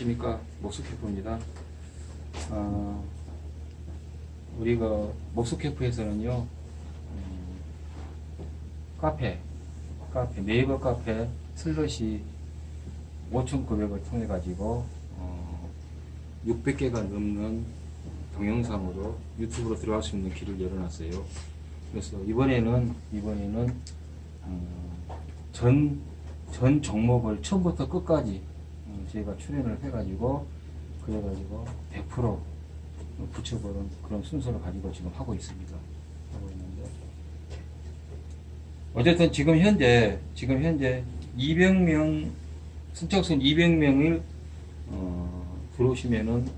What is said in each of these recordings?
안녕하십니까 목수 캠프입니다. 어, 우리가 목수 캠프에서는요 음, 카페, 카페 네이버 카페 슬러시 5,900을 통해 가지고 어, 600개가 넘는 동영상으로 유튜브로 들어갈 수 있는 길을 열어놨어요. 그래서 이번에는 이번에는 음, 전, 전 종목을 처음부터 끝까지 음, 저희가 출연을 해가지고 그래가지고 100% 붙여보는 그런 순서를 가지고 지금 하고 있습니다. 하고 있는데 어쨌든 지금 현재 지금 현재 200명 선착순 200명을 어, 들어오시면은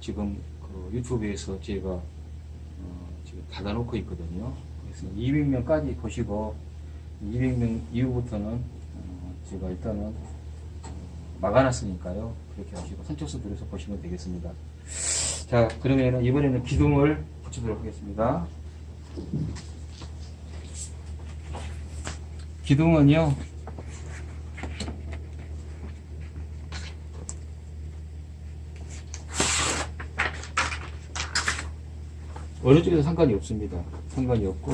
지금 그 유튜브에서 제가 어, 지금 닫아놓고 있거든요. 그래서 200명까지 보시고 200명 이후부터는 어, 제가 일단은 어, 막아놨으니까요. 그렇게 하시고 선착순 들어서 보시면 되겠습니다. 자, 그러면은 이번에는 기둥을 붙이도록 하겠습니다. 기둥은요, 어느 쪽에도 상관이 없습니다. 상관이 없고,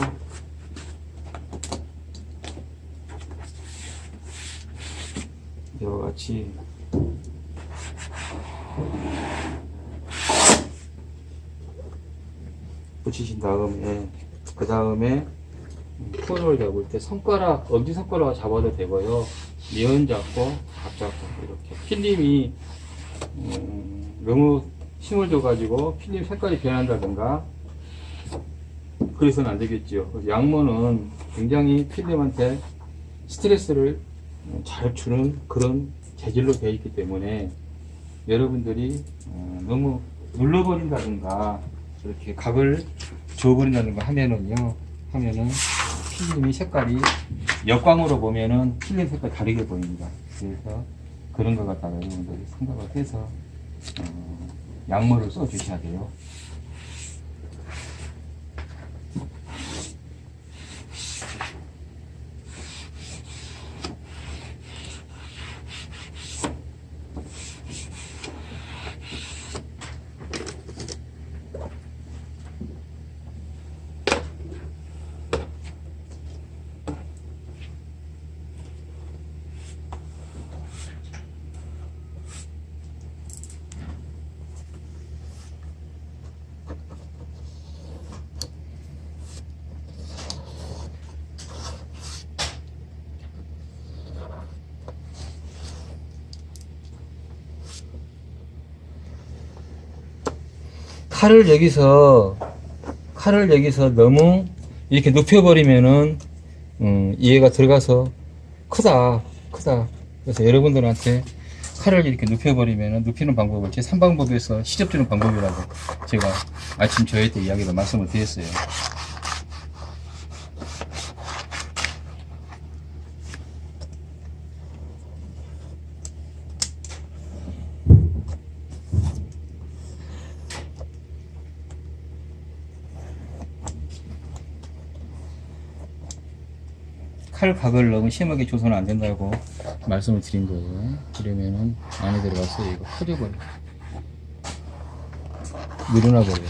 이와 같이 붙이신 다음에 그 다음에 코너를 잡을 때 손가락 엄지 손가락을 잡아도 되고요. 미연 잡고 밥 잡고 이렇게. 필름이 음, 너무 힘을 줘가지고 필름 색깔이 변한다든가 그래서는 안 그래서 양모는 굉장히 필름한테 스트레스를 잘 주는 그런 재질로 되어 있기 때문에 여러분들이 어, 너무 눌러버린다든가 이렇게 각을 줘버린다든가 하면은요 하면은 필름이 색깔이 역광으로 보면은 필름 색깔 다르게 보입니다. 그래서 그런 것 갖다가 여러분들이 생각을 해서 어, 양모를 써 주셔야 돼요 칼을 여기서 칼을 여기서 너무 이렇게 눕혀버리면은 음, 이해가 들어가서 크다 크다. 그래서 여러분들한테 칼을 이렇게 눕혀버리면은 눕히는 방법을 제 3방법에서 시접주는 방법이라고 제가 아침 저희 때 이야기를 말씀을 드렸어요 칼각을 너무 심하게 줘서는 안 된다고 말씀을 드린 거예요. 그러면은 안에 들어가서 이거 퍼져버려. 늘어나 버려.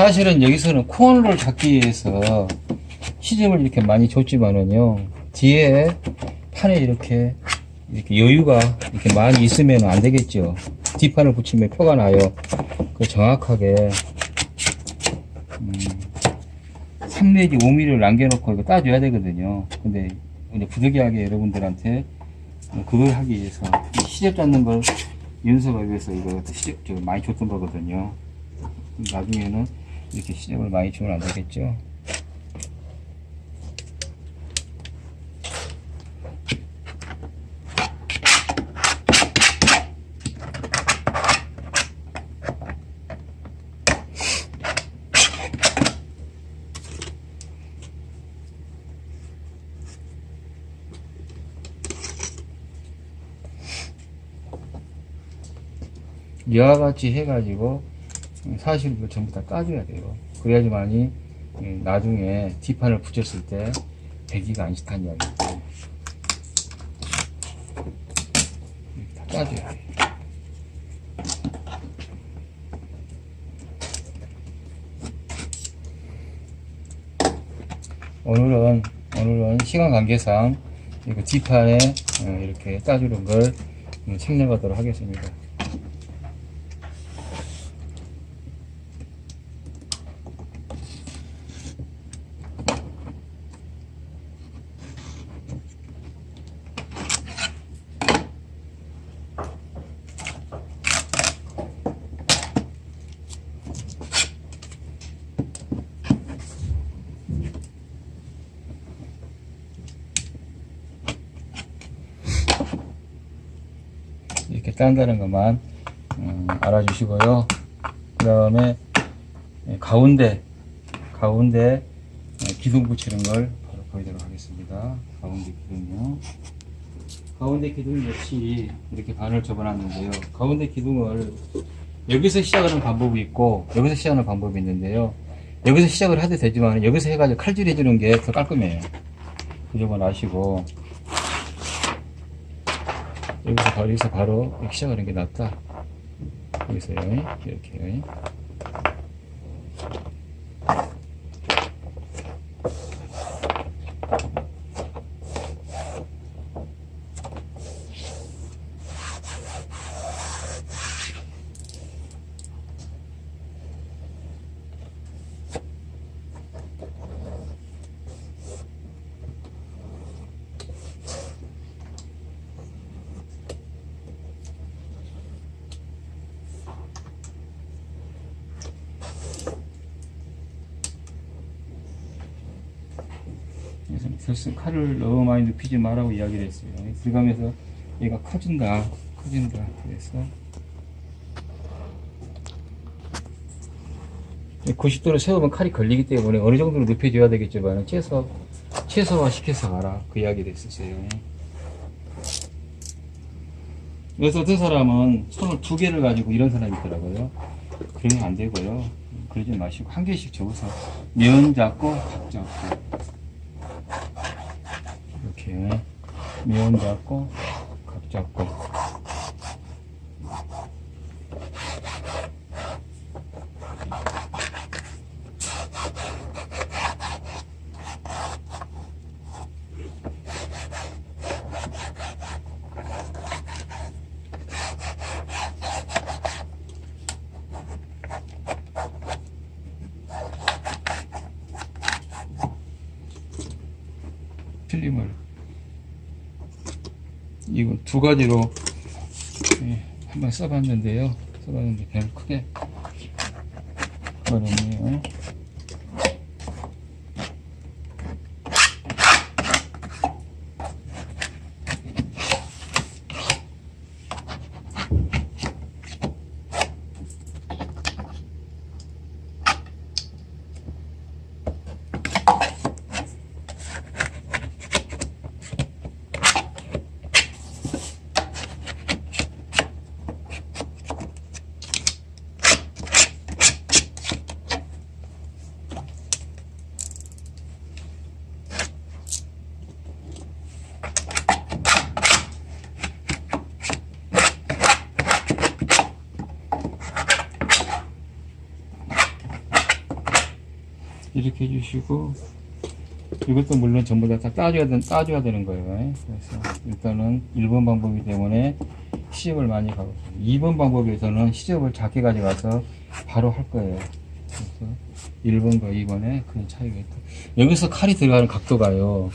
사실은 여기서는 코너를 잡기 위해서 시접을 이렇게 많이 줬지만은요 뒤에 판에 이렇게 이렇게 여유가 이렇게 많이 있으면 안 되겠죠. 뒷판을 붙이면 표가 나요. 그 정확하게 음, 3 내지 5mm를 남겨놓고 이거 따줘야 되거든요. 근데 이제 부득이하게 여러분들한테 그걸 하기 위해서 이 시접 잡는 걸 연습하기 위해서 이거 시접 저 많이 줬던 거거든요. 나중에는 이렇게 시접을 많이 주면 안 되겠죠? 이와 같이 해가지고 사실 이거 전부 다 까줘야 돼요. 그래야지만이 음, 나중에 뒷판을 붙였을 때 배기가 안 싫다는 이야기죠. 이렇게 다 까줘야 돼요. 오늘은 오늘은 시간 관계상 이거 뒷판에 어, 이렇게 따주는 걸 음, 생략하도록 하겠습니다. 딴다는 것만 음, 알아주시고요. 그 다음에 가운데 가운데 예, 기둥 붙이는 걸 바로 보이도록 하겠습니다. 가운데 기둥요. 가운데 기둥 역시 이렇게 반을 접어놨는데요. 가운데 기둥을 여기서 시작하는 방법이 있고 여기서 시작하는 방법이 있는데요. 여기서 시작을 해도 되지만 여기서 해가지고 칼질 해 주는 게 더 깔끔해요. 그 점을 아시고 여기서 바로, 여기서 바로 시작하는 게 낫다. 여기서요. 이렇게. 결승 칼을 너무 많이 눕히지 말라고 이야기를 했어요. 들어가면서 얘가 커진다, 커진다. 그래서 90도로 세우면 칼이 걸리기 때문에 어느 정도로 눕혀줘야 되겠지만 최소 최소화 시켜서 가라 그 이야기를 했었어요. 그래서 어떤 사람은 손을 두 개를 가지고 이런 사람이 있더라고요. 그러면 안 되고요. 그러지 마시고 한 개씩 접어서 면 잡고 각 잡고 이렇게 면 잡고 각 잡고. 이거 두 가지로 예, 한번 써봤는데요. 써봤는데 별로 크게 어렵네요. 이 해주시고 이것도 물론 전부 다, 다 따줘야, 되, 따줘야 되는 거예요. 그래서 일단은 1번 방법이기 때문에 시접을 많이 가고 2번 방법에서는 시접을 작게 가져가서 바로 할 거예요. 그래서 1번과 2번의 큰 차이가 있다. 여기서 칼이 들어가는 각도가요.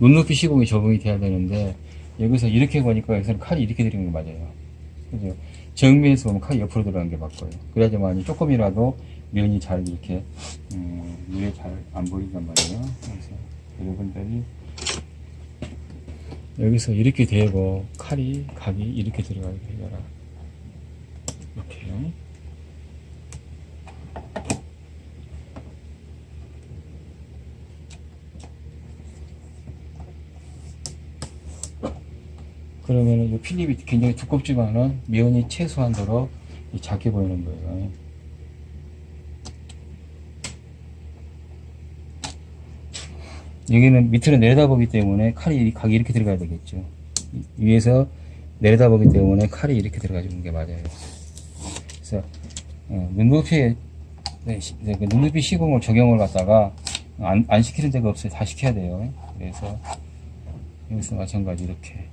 눈높이 시공이 적응이 돼야 되는데 여기서 이렇게 보니까 여기서는 칼이 이렇게 들어가는 게 맞아요. 그죠? 정면에서 보면 칼이 옆으로 들어가는 게 맞고요. 그래야지만 조금이라도 면이 잘 이렇게 음, 눈에 잘 안 보인단 말이에요. 그래서 여러분들이 여기서 이렇게 대고 칼이 각이 이렇게 들어가게 되거라. 이렇게요. 그러면은 이 필립이 굉장히 두껍지만은 면이 최소한도로 이 작게 보이는 거예요. 여기는 밑으로 내려다보기 때문에 칼이 각이 이렇게 들어가야 되겠죠. 이- 위에서 내려다보기 때문에 칼이 이렇게 들어가주는 게 맞아요. 그래서 어, 눈높이에 네, 시- 네, 그 눈높이 시공을 적용을 갖다가 안, 안 시키는 데가 없어요. 다 시켜야 돼요. 그래서 여기서 마찬가지 이렇게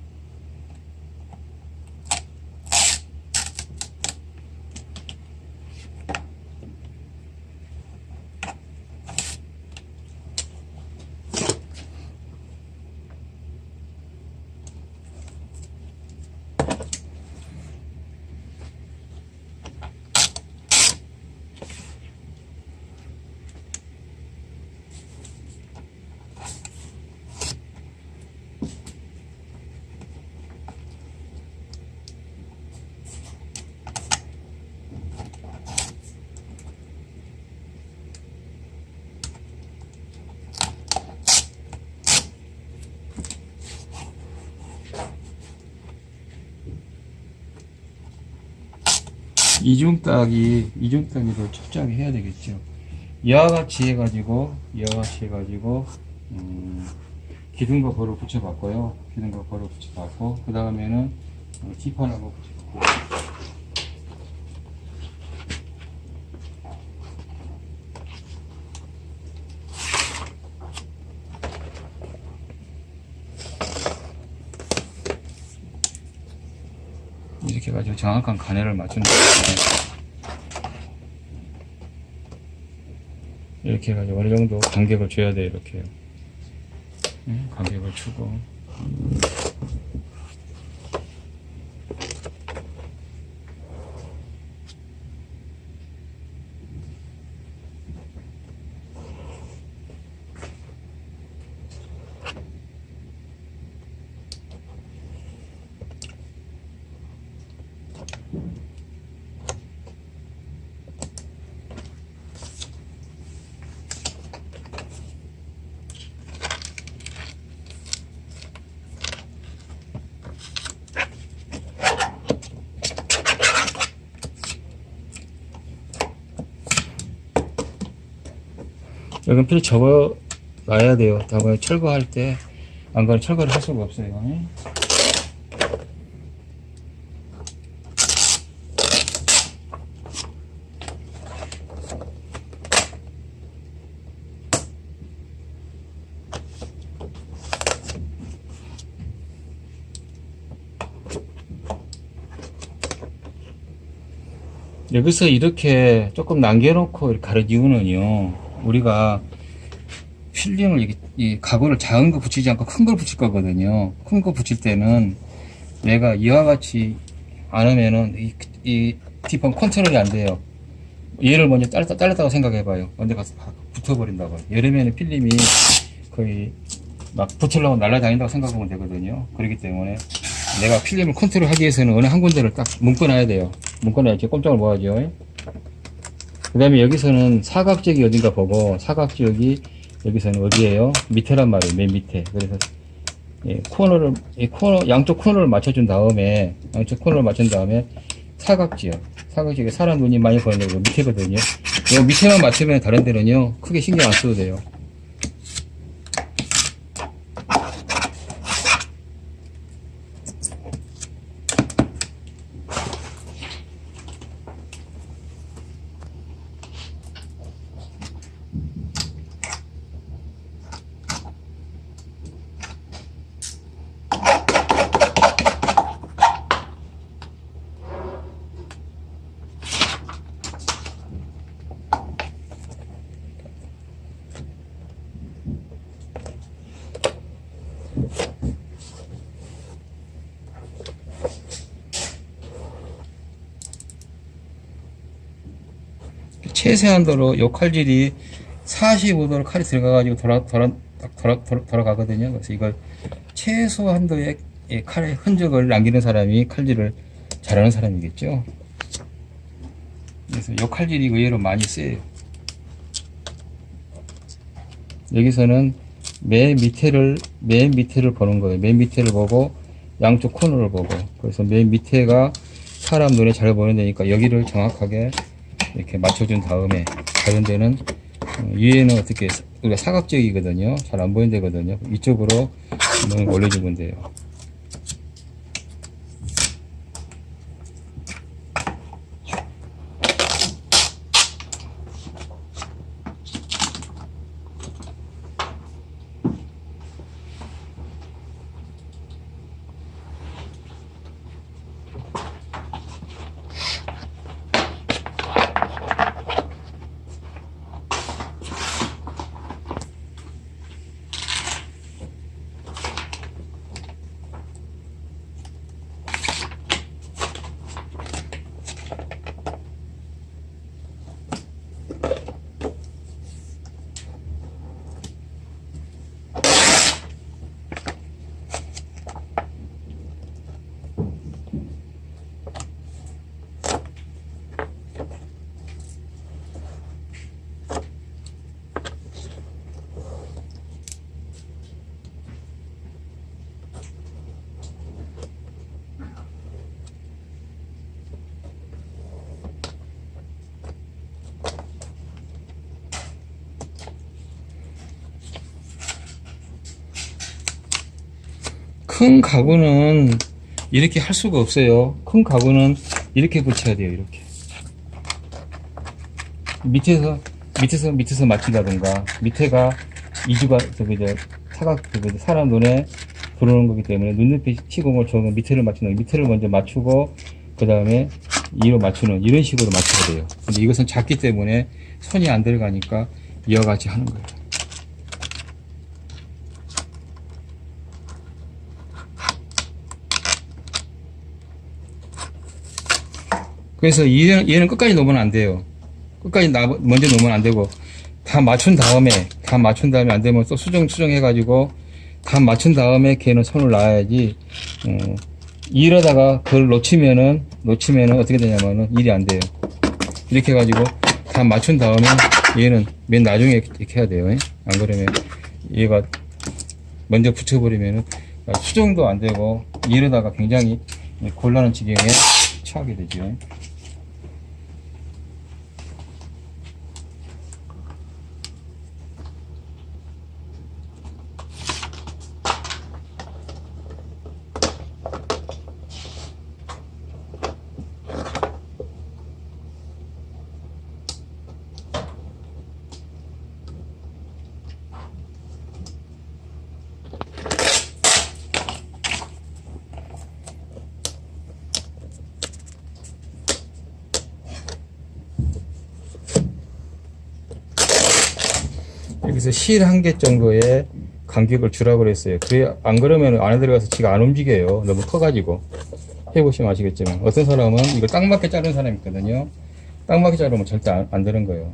이중딱이 이중딱이를 철저하게 해야 되겠죠. 이와 같이 해가지고 이와 같이 해가지고 음, 기둥과 벌을 붙여봤고요. 기둥과 벌을 붙여봤고 그 다음에는 어, 뒷판하고 붙여봤고 해가지고 정확한 가내를 거예요. 이렇게 해가지고 어느 정도 간격을 줘야 돼요, 이렇게. 응? 간격을 주고. 여긴 필히 접어 놔야 돼요. 다음에 철거할 때, 안 그러면 철거를 할 수가 없어요. 응? 여기서 이렇게 조금 남겨놓고 가른 이유는요, 우리가 필름을 이렇게, 이 가구를 작은 거 붙이지 않고 큰 걸 붙일 거거든요. 큰 거 붙일 때는 내가 이와 같이 안 하면은 이, 이 컨트롤이 안 돼요. 얘를 먼저 잘랐다, 잘랐다고 생각해봐요. 언제 가서 팍 붙어버린다고. 여름에는 필름이 거의 막 붙으려고 날아다닌다고 생각하면 되거든요. 그렇기 때문에 내가 필름을 컨트롤 하기 위해서는 어느 한 군데를 딱 묶어놔야 돼요. 묶어놔야 지 꼼짝을 못 하죠. 그 다음에 여기서는 사각지역이 어딘가 보고 사각지역이 여기서는 어디에요? 밑에란 말이에요. 맨 밑에. 그래서 예, 코너를 이 코너 양쪽 코너를 맞춰준 다음에 양쪽 코너를 맞춘 다음에 사각지역 사각지역에 사람 눈이 많이 보이는 거 밑에거든요. 요 밑에만 맞추면 다른 데는요 크게 신경 안 써도 돼요. 최소한도로 요 칼질이 45도로 칼이 들어가가지고 돌아, 돌아, 딱 돌아, 돌아, 돌아가거든요. 그래서 이걸 최소한도의 이 칼의 흔적을 남기는 사람이 칼질을 잘하는 사람이겠죠. 그래서 요 칼질이 의외로 많이 쓰여요. 여기서는 맨 밑에를 맨 밑에를 보는 거예요. 맨 밑에를 보고 양쪽 코너를 보고 그래서 맨 밑에가 사람 눈에 잘 보이는 데니까 여기를 정확하게 이렇게 맞춰준 다음에 다른 데는 어, 위에는 어떻게 우리가 사각지역이거든요. 잘 안 보이는 데거든요. 이쪽으로 한번 올려주면 돼요. 큰 가구는 이렇게 할 수가 없어요. 큰 가구는 이렇게 붙여야 돼요. 이렇게 밑에서 밑에서 밑에서 맞춘다든가 밑에가 이주가 저기 저 사각 저기 저 사람 눈에 들어오는 거기 때문에 눈높이 시공을 좋으면 밑에를 맞추는 밑에를 먼저 맞추고 그 다음에 위로 맞추는 이런 식으로 맞춰야 돼요. 근데 이것은 작기 때문에 손이 안 들어가니까 이와 같이 하는 거예요. 그래서 얘는, 얘는 끝까지 놓으면 안 돼요. 끝까지 나, 먼저 놓으면 안 되고, 다 맞춘 다음에, 다 맞춘 다음에 안 되면 또 수정, 수정해 가지고, 다 맞춘 다음에 걔는 손을 놔야지, 어, 이러다가 그걸 놓치면은, 놓치면은 어떻게 되냐면은 일이 안 돼요. 이렇게 해가지고, 다 맞춘 다음에 얘는 맨 나중에 이렇게 해야 돼요. 안 그러면 얘가 먼저 붙여버리면은 수정도 안 되고, 이러다가 굉장히 곤란한 지경에 처하게 되죠. 여기서 실 한 개 정도의 간격을 주라고 그랬어요. 그래, 안 그러면 안에 들어가서 지가 안 움직여요. 너무 커가지고. 해보시면 아시겠지만. 어떤 사람은 이걸 딱 맞게 자르는 사람이 있거든요. 딱 맞게 자르면 절대 안, 안 되는 거예요.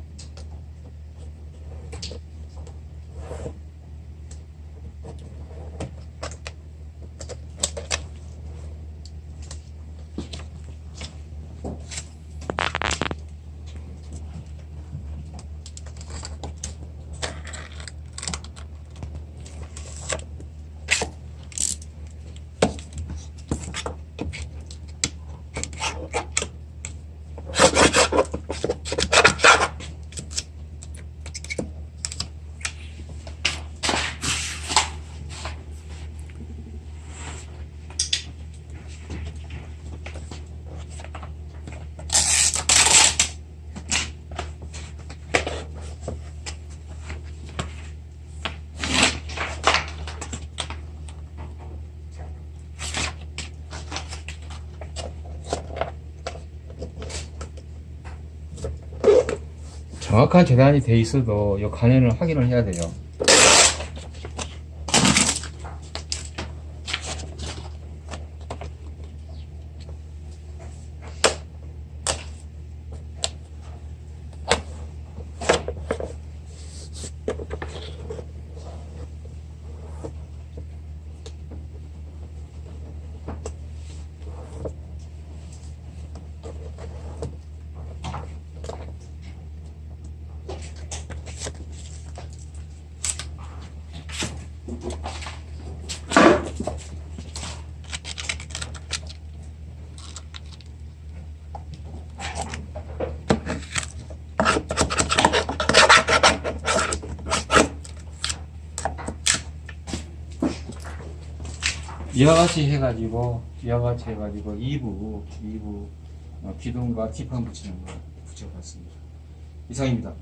정확한 재단이 돼 있어도 이 간연을 확인을 해야 돼요. 이와 같이 해가지고 이와 같이 해가지고 2부 2부 어, 기둥과 뒷판 붙이는 거 붙여봤습니다. 이상입니다.